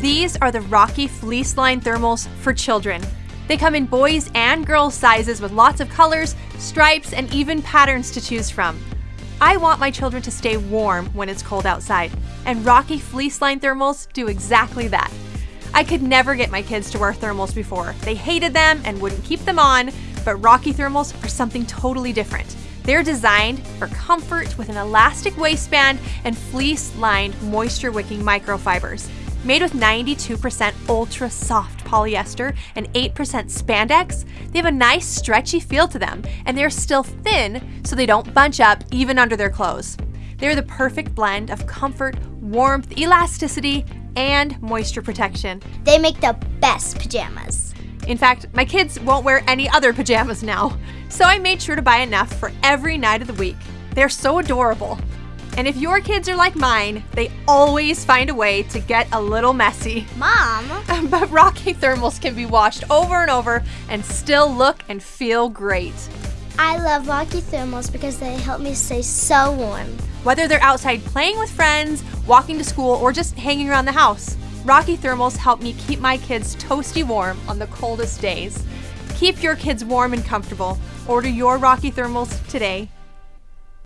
These are the Rocky Fleece Line Thermals for children. They come in boys and girls sizes with lots of colors, stripes, and even patterns to choose from. I want my children to stay warm when it's cold outside, and Rocky Fleece Line Thermals do exactly that. I could never get my kids to wear thermals before. They hated them and wouldn't keep them on, but Rocky Thermals are something totally different. They're designed for comfort with an elastic waistband and fleece-lined moisture-wicking microfibers. Made with 92% ultra soft polyester and 8% spandex, they have a nice stretchy feel to them, and they're still thin so they don't bunch up even under their clothes. They're the perfect blend of comfort, warmth, elasticity, and moisture protection. They make the best pajamas. In fact, my kids won't wear any other pajamas now, so I made sure to buy enough for every night of the week. They're so adorable. And if your kids are like mine, they always find a way to get a little messy. Mom, But Rocky thermals can be washed over and over and still look and feel great. I love Rocky thermals because they help me stay so warm. Whether they're outside playing with friends, walking to school, or just hanging around the house, Rocky thermals help me keep my kids toasty warm on the coldest days. Keep your kids warm and comfortable. Order your Rocky thermals today